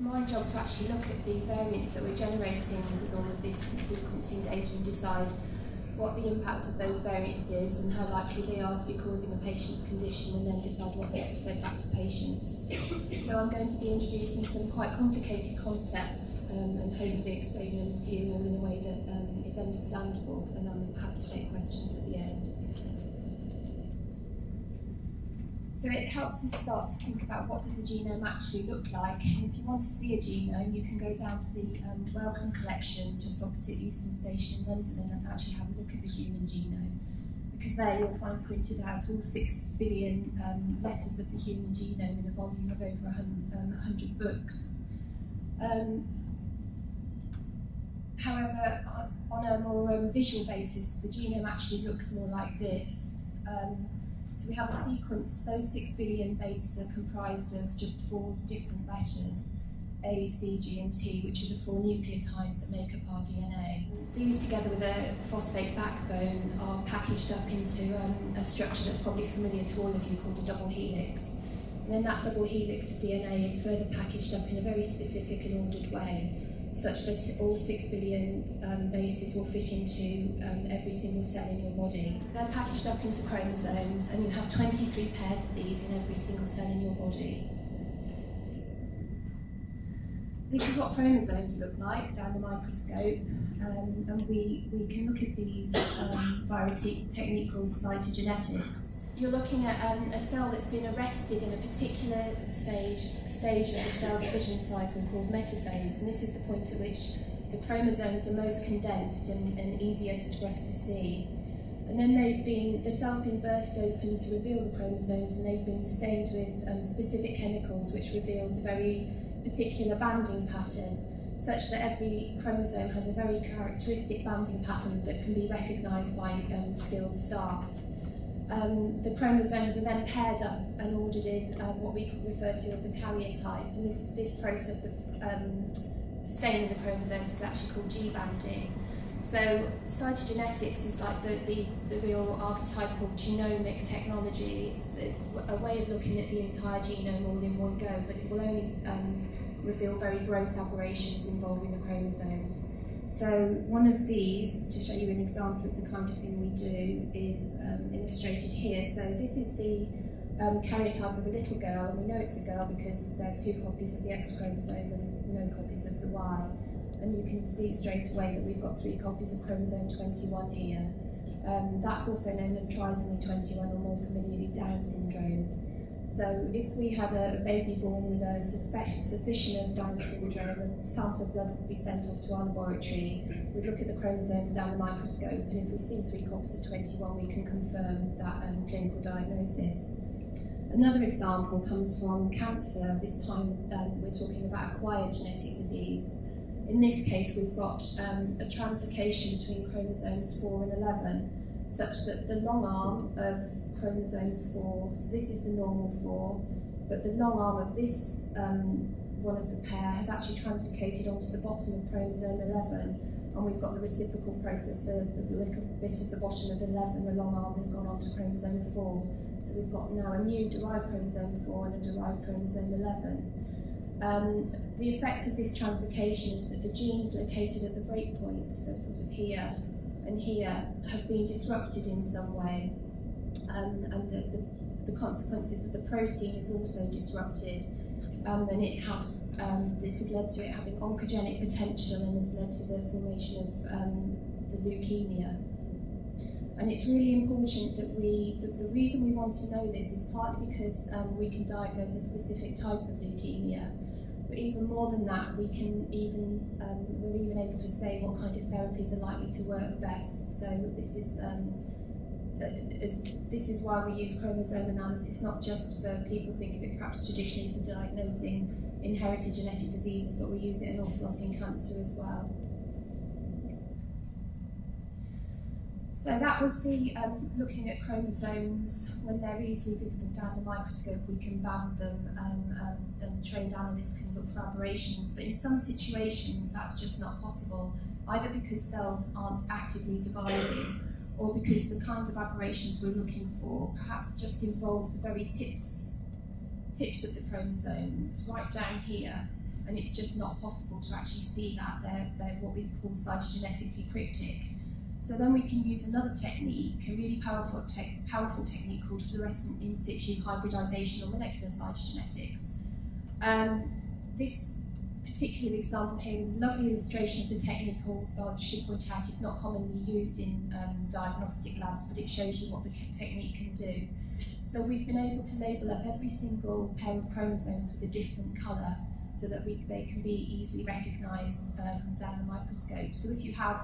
It's my job to actually look at the variants that we're generating with all of this sequencing data and decide what the impact of those variants is and how likely they are to be causing a patient's condition and then decide what gets fed back to patients. So I'm going to be introducing some quite complicated concepts um, and hopefully explain them to you all in a way that um, is understandable and I'm happy to take questions at the end. So it helps us start to think about what does a genome actually look like. And if you want to see a genome, you can go down to the um, Wellcome collection just opposite Euston Station in London and actually have a look at the human genome. Because there you'll find printed out all six billion um, letters of the human genome in a volume of over 100, um, 100 books. Um, however, on a more um, visual basis, the genome actually looks more like this. Um, so we have a sequence, those six billion bases are comprised of just four different letters, A, C, G and T, which are the four nucleotides that make up our DNA. These together with a phosphate backbone are packaged up into um, a structure that's probably familiar to all of you called a double helix. And then that double helix of DNA is further packaged up in a very specific and ordered way such that all six billion um, bases will fit into um, every single cell in your body. They're packaged up into chromosomes and you have 23 pairs of these in every single cell in your body. This is what chromosomes look like down the microscope um, and we, we can look at these um, via a technique called cytogenetics you're looking at um, a cell that's been arrested in a particular stage, stage of the cell division cycle called metaphase, and this is the point at which the chromosomes are most condensed and, and easiest for us to see. And then they've been, the cell's been burst open to reveal the chromosomes and they've been stained with um, specific chemicals which reveals a very particular banding pattern such that every chromosome has a very characteristic banding pattern that can be recognised by um, skilled staff um, the chromosomes are then paired up and ordered in um, what we refer to as a karyotype. And this, this process of um, staining the chromosomes is actually called G-banding. So cytogenetics is like the, the, the real archetypal genomic technology. It's a way of looking at the entire genome all in one go, but it will only um, reveal very gross aberrations involving the chromosomes. So one of these, to show you an example of the kind of thing we do, is um, illustrated here. So this is the um, karyotype of a little girl, we know it's a girl because there are two copies of the X chromosome and no copies of the Y. And you can see straight away that we've got three copies of chromosome 21 here. Um, that's also known as trisomy 21 or Down syndrome. So if we had a baby born with a suspicion of Down syndrome, a sample of blood would be sent off to our laboratory. We'd look at the chromosomes down the microscope, and if we see three copies of 21, we can confirm that um, clinical diagnosis. Another example comes from cancer. This time um, we're talking about acquired genetic disease. In this case, we've got um, a translocation between chromosomes 4 and 11, such that the long arm of chromosome 4, so this is the normal 4, but the long arm of this um, one of the pair has actually translocated onto the bottom of chromosome 11, and we've got the reciprocal process of the little bit of the bottom of 11, the long arm has gone onto chromosome 4. So we've got now a new derived chromosome 4 and a derived chromosome 11. Um, the effect of this translocation is that the genes located at the breakpoints, so sort of here and here, have been disrupted in some way um, and the, the, the, consequences of the protein is also disrupted. Um, and it had um, this has led to it having oncogenic potential and has led to the formation of um, the leukemia. And it's really important that we, the, the, reason we want to know this is partly because um, we can diagnose a specific type of leukemia, but even more than that, we can even, um, we're even able to say what kind of therapies are likely to work best. So this is um, is, this is why we use chromosome analysis, not just for people think of it perhaps traditionally for diagnosing inherited genetic diseases, but we use it an awful lot in cancer as well. So that was the um, looking at chromosomes. When they're easily visible down the microscope, we can band them um, um, and trained analysts can look for aberrations. But in some situations, that's just not possible, either because cells aren't actively dividing or because the kind of aberrations we're looking for perhaps just involve the very tips, tips of the chromosomes right down here. and it's just not possible to actually see that. They're, they're what we call cytogenetically cryptic. So then we can use another technique, a really powerful, te powerful technique called fluorescent in situ hybridization or molecular cytogenetics. Um, this particular example here is a lovely illustration of the technique, although I point out it's not commonly used in um, diagnostic labs, but it shows you what the technique can do. So we've been able to label up every single pair of chromosomes with a different colour so that we, they can be easily recognised from down the microscope. So if you have,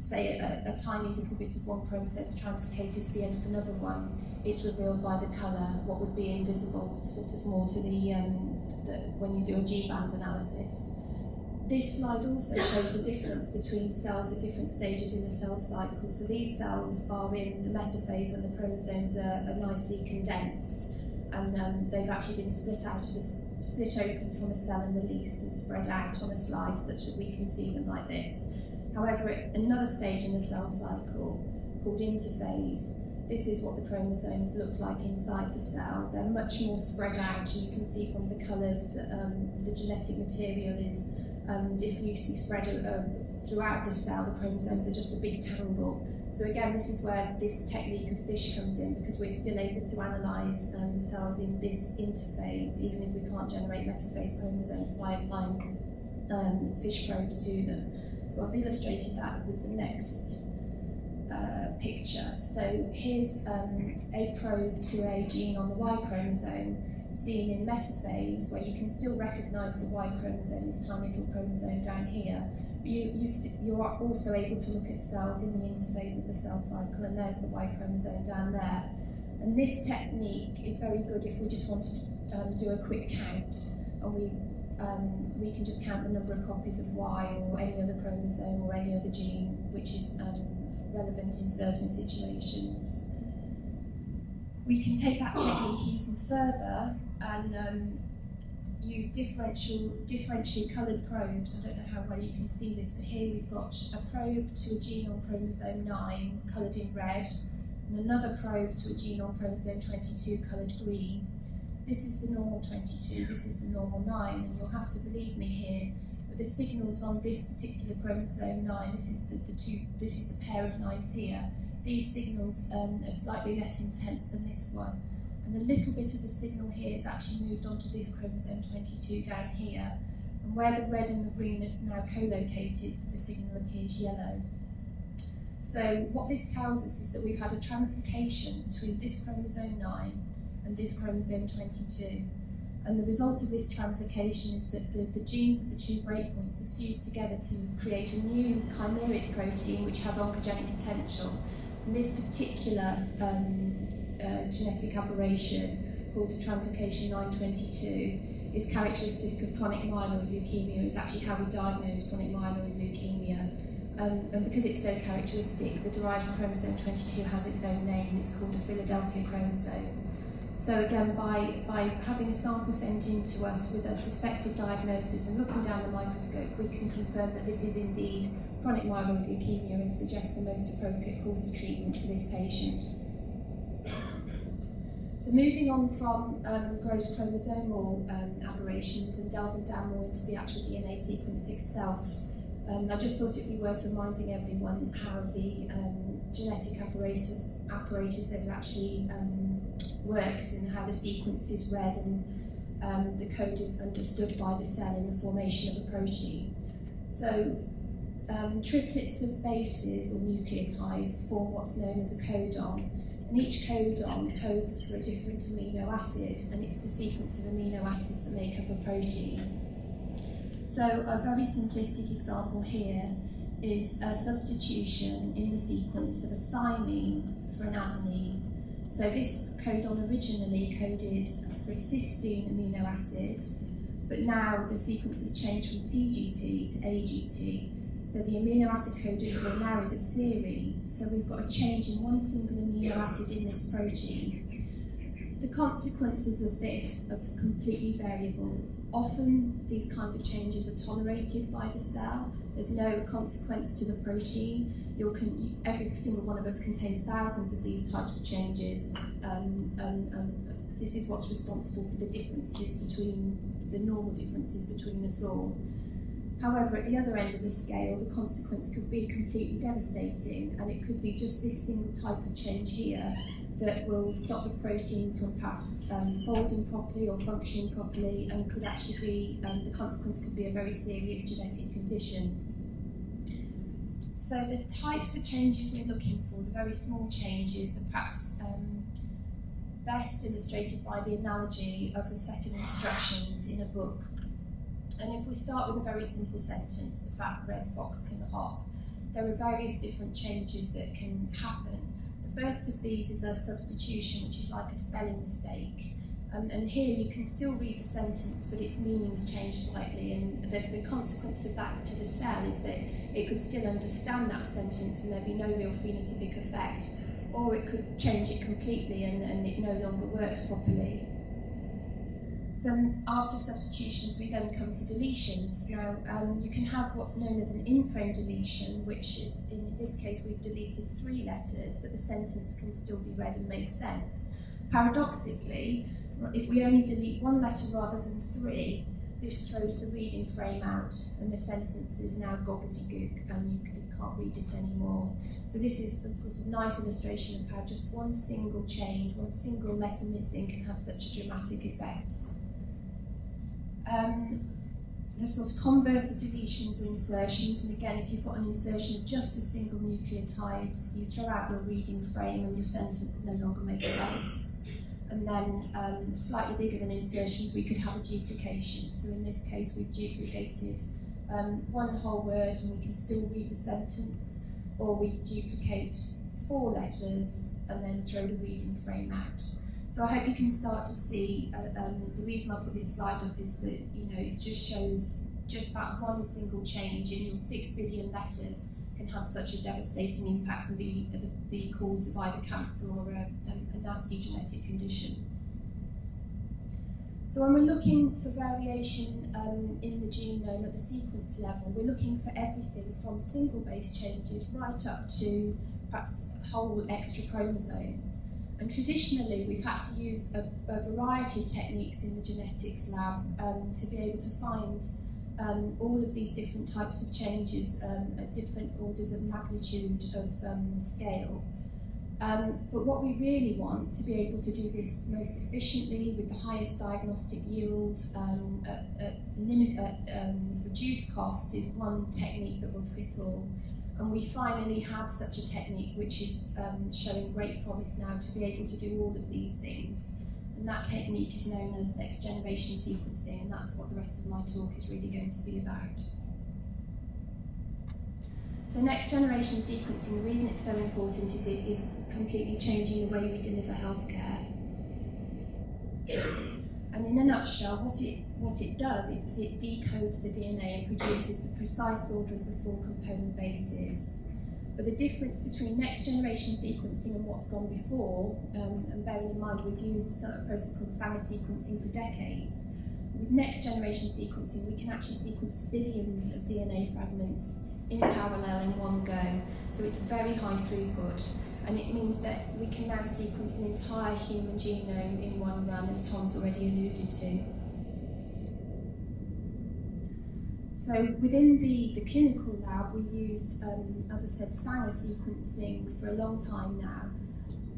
say, a, a tiny little bit of one chromosome translocated to the end of another one, it's revealed by the colour what would be invisible, sort of more to the, um, the when you do a G-band analysis. This slide also shows the difference between cells at different stages in the cell cycle. So these cells are in the metaphase and the chromosomes are, are nicely condensed and um, they've actually been split out of the, split open from a cell and released and spread out on a slide such that we can see them like this. However, at another stage in the cell cycle called interphase, this is what the chromosomes look like inside the cell. They're much more spread out and you can see from the colours that um, the genetic material is um, diffusely spread uh, throughout the cell. The chromosomes are just a big tangle so again, this is where this technique of FISH comes in because we're still able to analyse um, cells in this interphase, even if we can't generate metaphase chromosomes by applying um, FISH probes to them. So I've illustrated that with the next uh, picture. So here's um, a probe to a gene on the Y chromosome seen in metaphase where you can still recognise the Y chromosome, this tiny little chromosome down here, you, you, you are also able to look at cells in the interphase of the cell cycle, and there's the Y chromosome down there. And this technique is very good if we just want to um, do a quick count, and we um, we can just count the number of copies of Y or any other chromosome or any other gene which is um, relevant in certain situations. We can take that technique even further and um, use differential, differentially coloured probes. I don't know how well you can see this, but here we've got a probe to a gene on chromosome 9, coloured in red, and another probe to a gene on chromosome 22, coloured green. This is the normal 22, this is the normal 9, and you'll have to believe me here, but the signals on this particular chromosome 9, this is the, the two, this is the pair of 9s here, these signals um, are slightly less intense than this one. And a little bit of the signal here is actually moved onto this chromosome 22 down here. And where the red and the green are now co-located, the signal appears yellow. So what this tells us is that we've had a translocation between this chromosome 9 and this chromosome 22. And the result of this translocation is that the, the genes at the two breakpoints are fused together to create a new chimeric protein which has oncogenic potential. And this particular um, uh, genetic aberration called translocation 922 is characteristic of chronic myeloid leukemia. It's actually how we diagnose chronic myeloid leukemia. Um, and because it's so characteristic, the derived chromosome 22 has its own name. It's called a Philadelphia chromosome. So again, by, by having a sample sent in to us with a suspected diagnosis and looking down the microscope, we can confirm that this is indeed chronic myeloid leukemia and suggest the most appropriate course of treatment for this patient. So moving on from um, gross chromosomal um, aberrations and delving down more into the actual DNA sequence itself, um, I just thought it'd be worth reminding everyone how the um, genetic apparatus, apparatus actually um, works and how the sequence is read and um, the code is understood by the cell in the formation of a protein. So um, triplets of bases or nucleotides form what's known as a codon and each codon codes for a different amino acid, and it's the sequence of amino acids that make up a protein. So a very simplistic example here is a substitution in the sequence of a thymine for an adenine. So this codon originally coded for a cysteine amino acid, but now the sequence has changed from TGT to AGT, so the amino acid coded for now is a serine. So we've got a change in one single amino acid in this protein. The consequences of this are completely variable. Often these kind of changes are tolerated by the cell. There's no consequence to the protein. every single one of us contains thousands of these types of changes. Um, and, and this is what's responsible for the differences between the normal differences between us all. However, at the other end of the scale, the consequence could be completely devastating, and it could be just this single type of change here that will stop the protein from perhaps um, folding properly or functioning properly, and could actually be, um, the consequence could be a very serious genetic condition. So the types of changes we're looking for, the very small changes, are perhaps um, best illustrated by the analogy of a set of instructions in a book and if we start with a very simple sentence, the fat red fox can hop, there are various different changes that can happen. First of these is a substitution, which is like a spelling mistake. Um, and here you can still read the sentence, but its meanings changed slightly, and the, the consequence of that to the cell is that it could still understand that sentence and there'd be no real phenotypic effect, or it could change it completely and, and it no longer works properly. So after substitutions, we then come to deletions. Now, um, you can have what's known as an in-frame deletion, which is, in this case, we've deleted three letters, but the sentence can still be read and make sense. Paradoxically, if we only delete one letter rather than three, this throws the reading frame out and the sentence is now gobbledygook and you, can, not read it anymore. So this is a sort of nice illustration of how just one single change, one single letter missing can have such a dramatic effect. Um, sort of converse of deletions or insertions, and again, if you've got an insertion of just a single nucleotide, you throw out your reading frame and your sentence no longer makes sense. And then um, slightly bigger than insertions, we could have a duplication. So in this case, we've duplicated um, one whole word and we can still read the sentence, or we duplicate four letters and then throw the reading frame out. So I hope you can start to see, uh, um, the reason I put this slide up is that, you know, it just shows just that one single change in your six billion letters can have such a devastating impact and be the, the cause of either cancer or a, a, a nasty genetic condition. So when we're looking for variation um, in the genome at the sequence level, we're looking for everything from single base changes right up to perhaps whole extra chromosomes. And traditionally, we've had to use a, a variety of techniques in the genetics lab um, to be able to find um, all of these different types of changes um, at different orders of magnitude of um, scale. Um, but what we really want to be able to do this most efficiently with the highest diagnostic yield um, at, at, limit, at reduced cost is one technique that will fit all. And we finally have such a technique which is um, showing great promise now to be able to do all of these things. And that technique is known as next generation sequencing, and that's what the rest of my talk is really going to be about. So next generation sequencing, the reason it's so important is it is completely changing the way we deliver healthcare. And in a nutshell, what it, what it does is it decodes the DNA and produces the precise order of the four component bases. But the difference between next generation sequencing and what's gone before, um, and bearing in mind we've used a process called Sanger sequencing for decades, with next generation sequencing we can actually sequence billions of DNA fragments in parallel in one go. So it's very high throughput and it means that we can now sequence an entire human genome in one run, as Tom's already alluded to. So within the, the clinical lab, we used, um, as I said, Sanger sequencing for a long time now.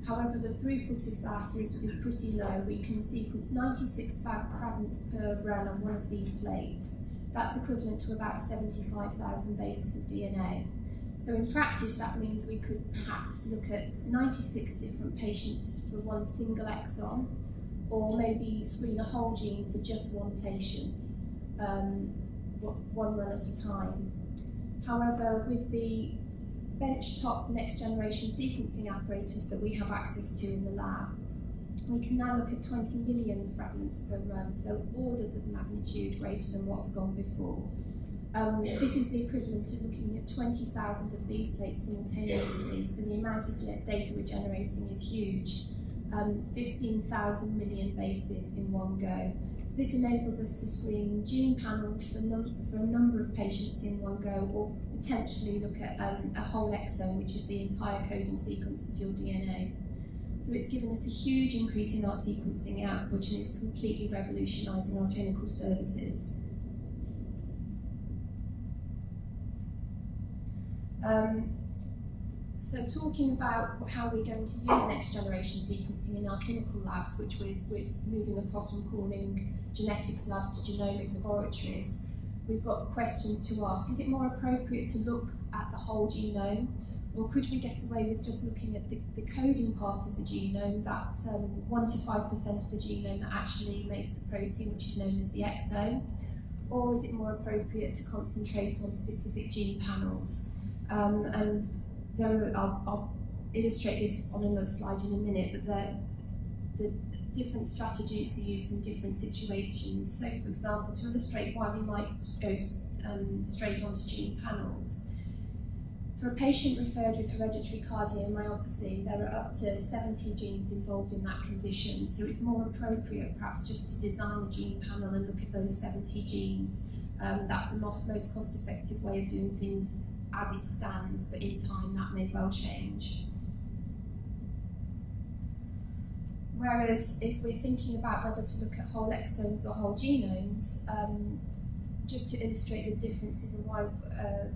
However, the throughput of that is pretty low. We can sequence 96 fragments per run on one of these plates. That's equivalent to about 75,000 bases of DNA. So in practice, that means we could perhaps look at 96 different patients for one single exon, or maybe screen a whole gene for just one patient, um, one run at a time. However, with the benchtop next generation sequencing apparatus that we have access to in the lab, we can now look at 20 million fragments per run, so orders of magnitude greater than what's gone before. Um, this is the equivalent to looking at 20,000 of these plates simultaneously, so the amount of data we're generating is huge. Um, 15,000 million bases in one go. So this enables us to screen gene panels for, for, a number of patients in one go, or potentially look at um, a whole exome, which is the entire coding sequence of your DNA. So it's given us a huge increase in our sequencing output and it's completely revolutionising our clinical services. Um, so talking about how we're going to use next generation sequencing in our clinical labs, which we're, we're moving across from calling genetics labs to genomic laboratories, we've got questions to ask. Is it more appropriate to look at the whole genome or could we get away with just looking at the, the coding part of the genome, that um, 1 to 5% of the genome that actually makes the protein, which is known as the exome? Or is it more appropriate to concentrate on specific gene panels? Um, and I'll, I'll, illustrate this on another slide in a minute, but the, the different strategies are used in different situations. So, for example, to illustrate why we might go um, straight onto gene panels, for a patient referred with hereditary cardiomyopathy, there are up to 70 genes involved in that condition, so it's more appropriate perhaps just to design a gene panel and look at those 70 genes. Um, that's the most, most cost-effective way of doing things as it stands, but in time that may well change. Whereas if we're thinking about whether to look at whole exomes or whole genomes, um, just to illustrate the differences and why uh,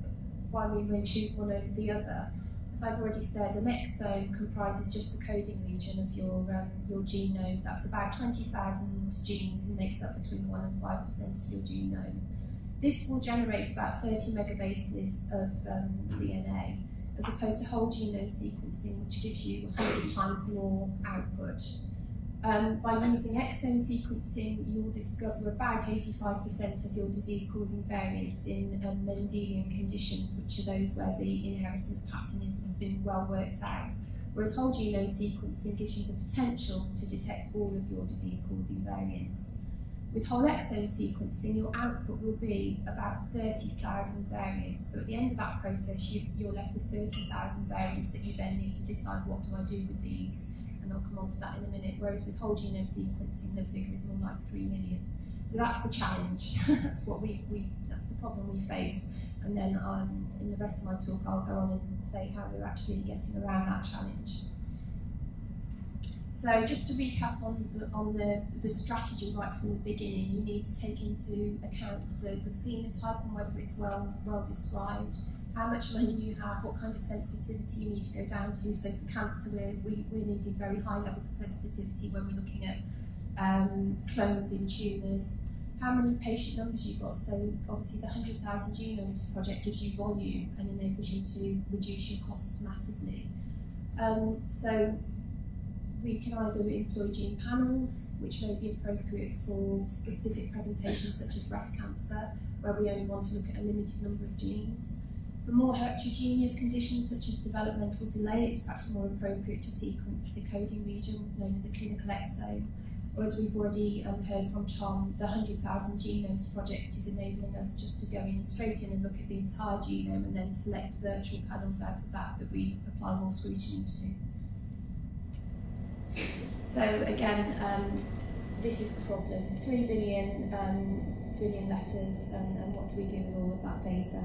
why we may choose one over the other. As I've already said, an exome comprises just the coding region of your, um, your genome. That's about 20,000 genes and makes up between 1 and 5% of your genome. This will generate about 30 megabases of um, DNA, as opposed to whole genome sequencing, which gives you 100 times more output. Um, by using exome sequencing, you will discover about 85% of your disease-causing variants in um, Mendelian conditions, which are those where the inheritance pattern is, has been well worked out. Whereas whole genome sequencing gives you the potential to detect all of your disease-causing variants. With whole exome sequencing, your output will be about 30,000 variants. So at the end of that process, you, you're left with 30,000 variants that you then need to decide what do I do with these and I'll come on to that in a minute, whereas with whole genome sequencing, the figure is more like 3 million. So that's the challenge. that's what we, we, that's the problem we face. And then um, in the rest of my talk, I'll go on and say how we're actually getting around that challenge. So just to recap on the, on the, the strategy right from the beginning, you need to take into account the, the phenotype and whether it's well, well described, how much money you have, what kind of sensitivity you need to go down to. So for cancer, we, we're needing very high levels of sensitivity when we're looking at um, clones in tumours. How many patient numbers you've got. So obviously the 100,000 Genomes Project gives you volume and enables you to reduce your costs massively. Um, so we can either employ gene panels, which may be appropriate for specific presentations such as breast cancer, where we only want to look at a limited number of genes. For more heterogeneous conditions such as developmental delay, it's perhaps more appropriate to sequence the coding region known as the clinical exome. Or as we've already um, heard from Tom, the 100,000 Genomes project is enabling us just to go in straight in and look at the entire genome and then select virtual panels out of that that we apply more scrutiny to. So again, um, this is the problem. Three billion, um, billion letters, and, and what do we do with all of that data?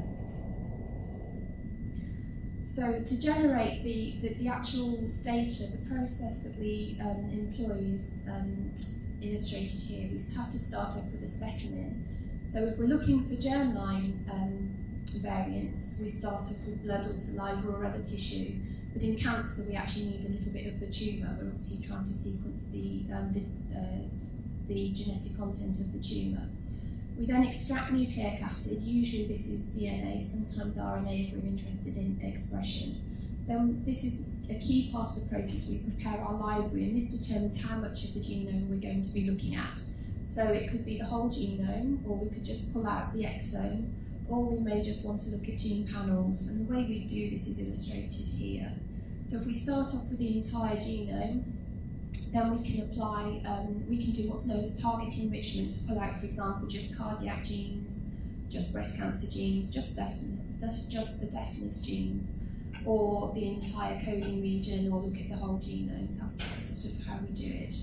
So to generate the, the, the, actual data, the process that we um, employ um, illustrated here, we have to start off with a specimen. So if we're looking for germline um, variants, we start off with blood or saliva or other tissue. But in cancer, we actually need a little bit of the tumour. We're obviously trying to sequence the, um, the, uh, the genetic content of the tumour. We then extract nucleic acid, usually this is DNA, sometimes RNA if we're interested in expression. Then this is a key part of the process. We prepare our library and this determines how much of the genome we're going to be looking at. So it could be the whole genome, or we could just pull out the exome, or we may just want to look at gene panels. And the way we do this is illustrated here. So if we start off with the entire genome, then we can apply, um, we can do what's known as target enrichment to pull out, for example, just cardiac genes, just breast cancer genes, just, just the deafness genes, or the entire coding region, or look at the whole genome. That's sort of how we do it.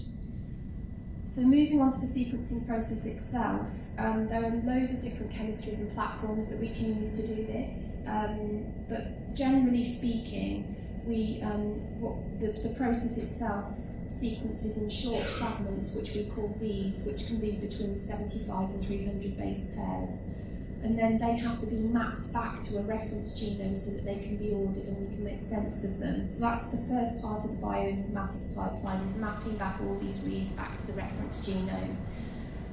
So moving on to the sequencing process itself, um, there are loads of different chemistries and platforms that we can use to do this, um, but generally speaking, we um, what the, the process itself sequences in short fragments, which we call reads, which can be between 75 and 300 base pairs. And then they have to be mapped back to a reference genome so that they can be ordered and we can make sense of them. So that's the first part of the bioinformatics pipeline, is mapping back all these reads back to the reference genome.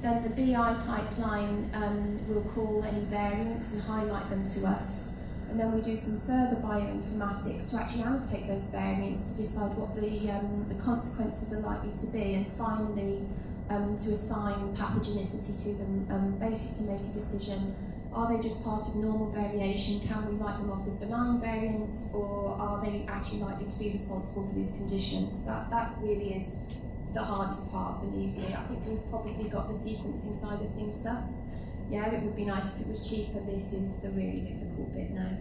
Then the BI pipeline um, will call any variants and highlight them to us and then we do some further bioinformatics to actually annotate those variants to decide what the, um, the consequences are likely to be, and finally um, to assign pathogenicity to them, um, basically to make a decision. Are they just part of normal variation? Can we write them off as benign variants, or are they actually likely to be responsible for these conditions? That, that really is the hardest part, believe me. I think we've probably got the sequencing side of things sussed yeah, it would be nice if it was cheaper. This is the really difficult bit now.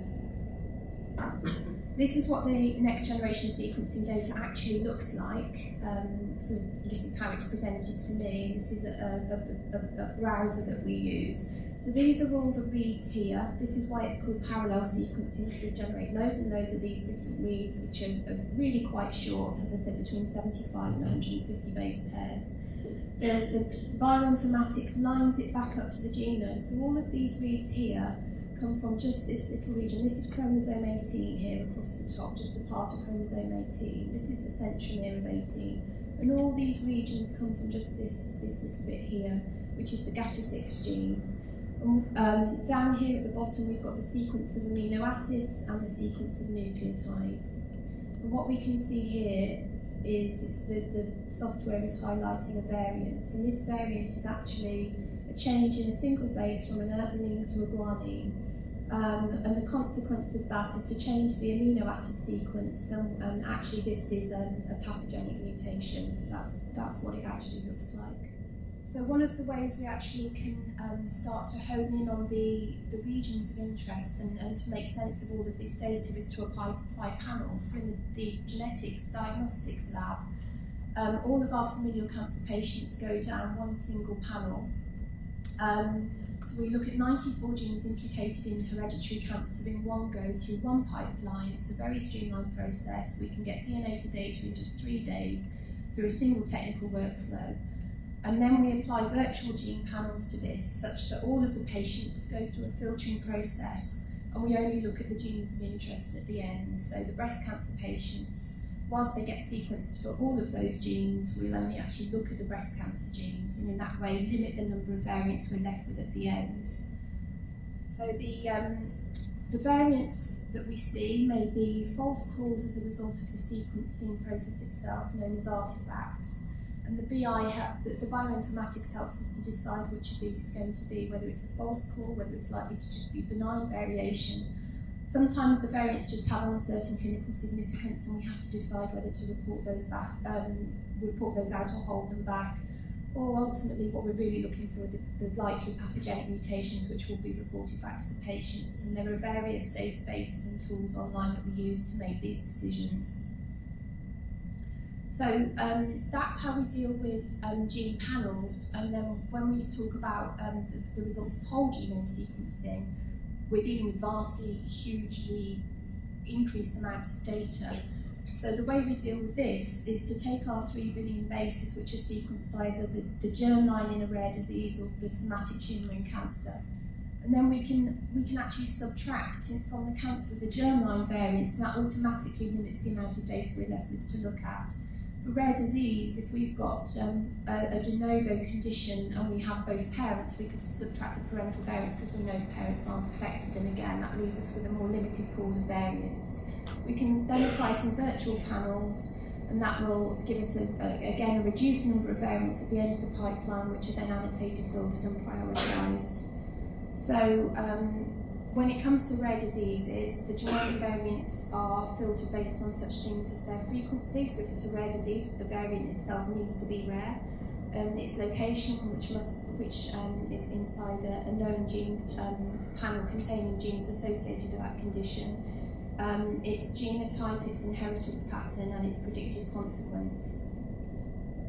This is what the next generation sequencing data actually looks like. Um, so this is how it's presented to me. This is a, a, a, a, browser that we use. So these are all the reads here. This is why it's called parallel sequencing, because we generate loads and loads of these different reads, which are, really quite short, as I said, between 75 and 150 base pairs the, the bioinformatics lines it back up to the genome. So all of these reads here come from just this little region. This is chromosome 18 here across the top, just a part of chromosome 18. This is the centromere of 18. And all these regions come from just this, this little bit here, which is the GATA6 gene. Um, down here at the bottom, we've got the sequence of amino acids and the sequence of nucleotides. And what we can see here is the, the software is highlighting a variant, and this variant is actually a change in a single base from an adenine to a guanine. Um, and the consequence of that is to change the amino acid sequence, and, and actually this is a, a pathogenic mutation. So that's that's what it actually looks like. So one of the ways we actually can um, start to hone in on the, the regions of interest and, and to make sense of all of this data is to apply, apply panels. So in the, the genetics diagnostics lab, um, all of our familial cancer patients go down one single panel. Um, so we look at 94 genes implicated in hereditary cancer in one go through one pipeline. It's a very streamlined process. We can get DNA to data in just three days through a single technical workflow. And then we apply virtual gene panels to this such that all of the patients go through a filtering process and we only look at the genes of interest at the end. So the breast cancer patients, whilst they get sequenced for all of those genes, we'll only actually look at the breast cancer genes and in that way limit the number of variants we're left with at the end. So the, um, the variants that we see may be false calls as a result of the sequencing process itself, known as artifacts. And the BI, the, the bioinformatics helps us to decide which of these is going to be, whether it's a false call, whether it's likely to just be benign variation. Sometimes the variants just have uncertain clinical significance and we have to decide whether to report those back, um, report those out or hold them back. Or ultimately what we're really looking for are the, the likely pathogenic mutations which will be reported back to the patients. And there are various databases and tools online that we use to make these decisions. So um, that's how we deal with um, gene panels. And then when we talk about um, the, the, results of whole genome sequencing, we're dealing with vastly, hugely increased amounts of data. So the way we deal with this is to take our 3 billion bases, which are sequenced either the, the germline in a rare disease or the somatic tumour in cancer. And then we can, we can actually subtract from the cancer the germline variants, and that automatically limits the amount of data we're left with to look at rare disease, if we've got um, a, a, de novo condition and we have both parents, we could subtract the parental variants because we know the parents aren't affected, and again, that leaves us with a more limited pool of variants. We can then apply some virtual panels, and that will give us, a, a, again, a reduced number of variants at the end of the pipeline, which are then annotated, filtered, and prioritised. So um, when it comes to rare diseases, the genomic variants are filtered based on such things as their frequency. So if it's a rare disease, the variant itself needs to be rare. Um, its location, which must, which um, is inside a, a known gene um, panel containing genes associated with that condition. Um, its genotype, its inheritance pattern, and its predicted consequence.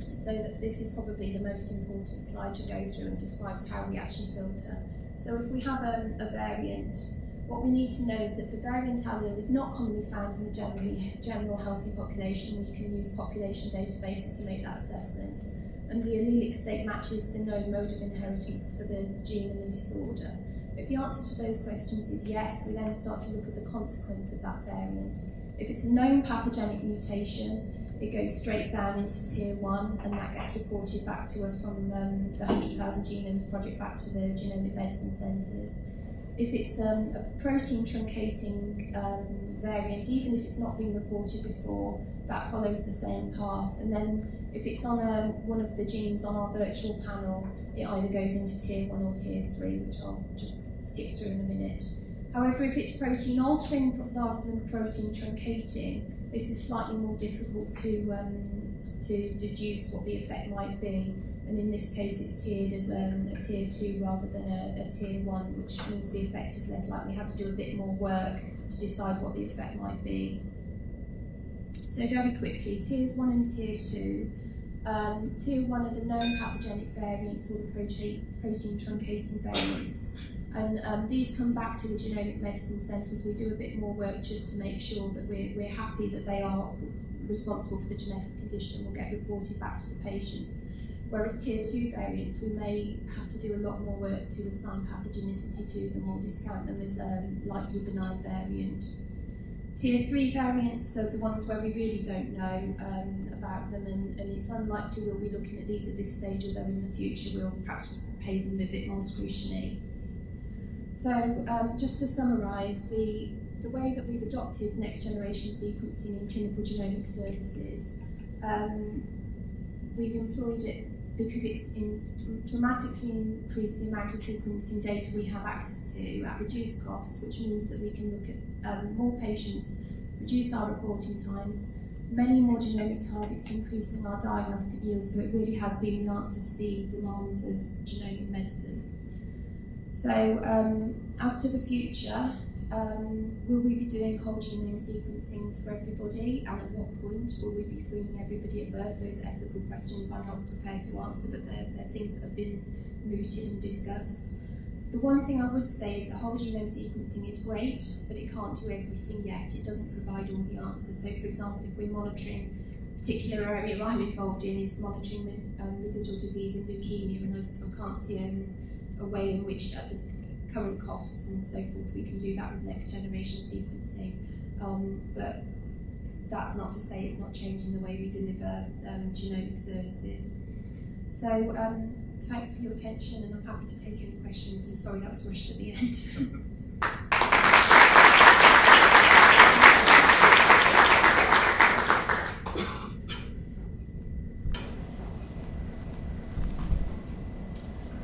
So this is probably the most important slide to go through and describes how we actually filter. So if we have a, a variant, what we need to know is that the variant allele is not commonly found in the generally, general healthy population. We can use population databases to make that assessment. And the allelic state matches the known mode of inheritance for the gene and the disorder. If the answer to those questions is yes, we then start to look at the consequence of that variant. If it's a known pathogenic mutation, it goes straight down into tier one and that gets reported back to us from um, the 100,000 Genomes Project back to the genomic medicine centres. If it's um, a protein truncating um, variant, even if it's not been reported before, that follows the same path. And then if it's on um, one of the genes on our virtual panel, it either goes into tier one or tier three, which I'll just skip through in a minute. However, if it's protein altering rather than protein truncating, this is slightly more difficult to, um, to deduce what the effect might be. And in this case, it's tiered as um, a tier two rather than a, a tier one, which means the effect is less likely. We have to do a bit more work to decide what the effect might be. So very quickly, tiers one and tier two. Um, tier one are the known pathogenic variants or the protein, protein truncating variants. And um, these come back to the genomic medicine centres. We do a bit more work just to make sure that we're, we're happy that they are responsible for the genetic condition and will get reported back to the patients. Whereas tier 2 variants, we may have to do a lot more work to assign pathogenicity to them or discount them as a likely benign variant. Tier 3 variants, so the ones where we really don't know um, about them, and, and it's unlikely we'll be looking at these at this stage, although in the future we'll perhaps pay them a bit more scrutiny. So um, just to summarise, the, the way that we've adopted next generation sequencing in clinical genomic services, um, we've employed it because it's in, dramatically increased the amount of sequencing data we have access to at reduced cost, which means that we can look at um, more patients, reduce our reporting times, many more genomic targets, increasing our diagnostic yield. So it really has been the answer to the demands of genomic medicine. So um, as to the future, um, will we be doing whole genome sequencing for everybody and at what point will we be screening everybody at birth? Those ethical questions I'm not prepared to answer but they're, they're things that have been mooted and discussed. The one thing I would say is that whole genome sequencing is great but it can't do everything yet. It doesn't provide all the answers. So for example if we're monitoring a particular area I'm involved in is monitoring um, residual disease in leukemia and I, I can't see um, a way in which at the current costs and so forth we can do that with next generation sequencing. Um, but that's not to say it's not changing the way we deliver um, genomic services. So um, thanks for your attention and I'm happy to take any questions and sorry that was rushed at the end.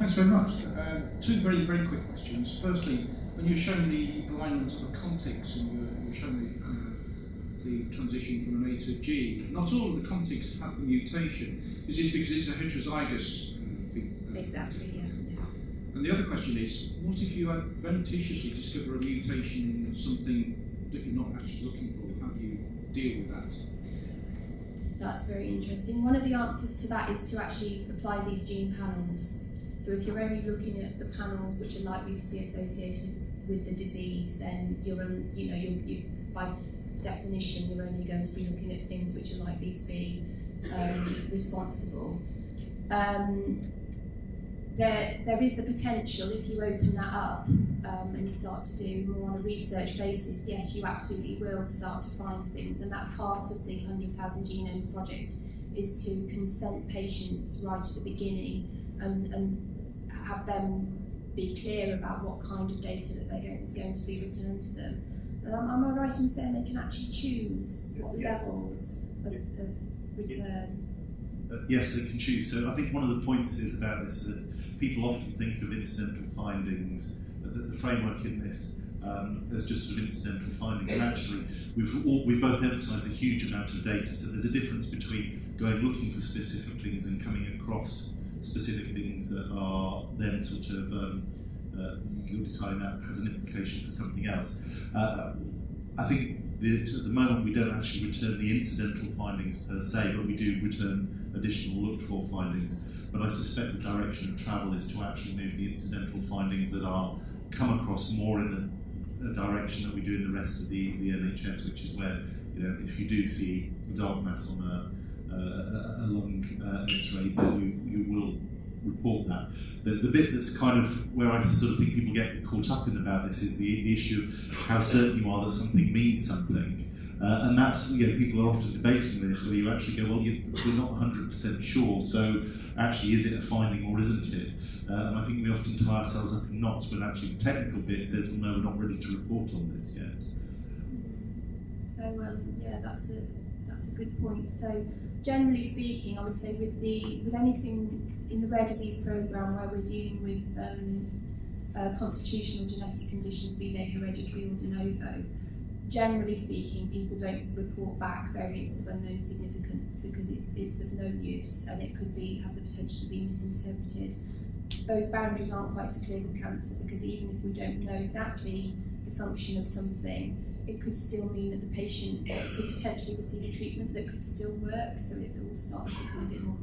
Thanks very much. Two very, very quick questions. Firstly, when you're showing the alignment of the contigs and you're, you're showing the, uh, the transition from an A to G, not all of the contigs have the mutation. Is this because it's a heterozygous uh, uh, Exactly, yeah. And the other question is, what if you adventitiously discover a mutation in something that you're not actually looking for? How do you deal with that? That's very interesting. One of the answers to that is to actually apply these gene panels. So if you're only looking at the panels which are likely to be associated with the disease, then you're, you know, you're, you, by definition, you're only going to be looking at things which are likely to be um, responsible. Um, there, there is the potential, if you open that up um, and start to do more on a research basis, yes, you absolutely will start to find things, and that's part of the 100,000 Genomes Project, is to consent patients right at the beginning and, and have them be clear about what kind of data that they're going, is going to be returned to them. Um, am I right in saying they can actually choose what yes. levels of, of return? Uh, yes, they can choose. So I think one of the points is about this that people often think of incidental findings, uh, that the framework in this um, as just sort of incidental findings. And actually, we've all, we both emphasised a huge amount of data. So there's a difference between going looking for specific things and coming across specific things that are then sort of um, uh, you'll decide that has an implication for something else. Uh, I think that at the moment we don't actually return the incidental findings per se, but we do return additional looked for findings. But I suspect the direction of travel is to actually move the incidental findings that are come across more in the direction that we do in the rest of the, the NHS, which is where you know if you do see a dark mass on a, uh, X-ray, then you, you will report that. The, the bit that's kind of where I sort of think people get caught up in about this is the, the issue of how certain you are that something means something. Uh, and that's, you know, people are often debating this where you actually go, well, you, we're not 100% sure, so actually is it a finding or isn't it? Uh, and I think we often tie ourselves up in knots when actually the technical bit says, well, no, we're not ready to report on this yet. So um, yeah, that's a that's a good point. So generally speaking, I would say with the with anything in the rare disease program where we're dealing with um, uh, constitutional genetic conditions, be they hereditary or de novo, generally speaking, people don't report back variants of unknown significance because it's it's of no use and it could be have the potential to be misinterpreted. Those boundaries aren't quite so clear with cancer because even if we don't know exactly the function of something, it could still mean that the patient could potentially receive a treatment that could still work, so it all starts to become a bit more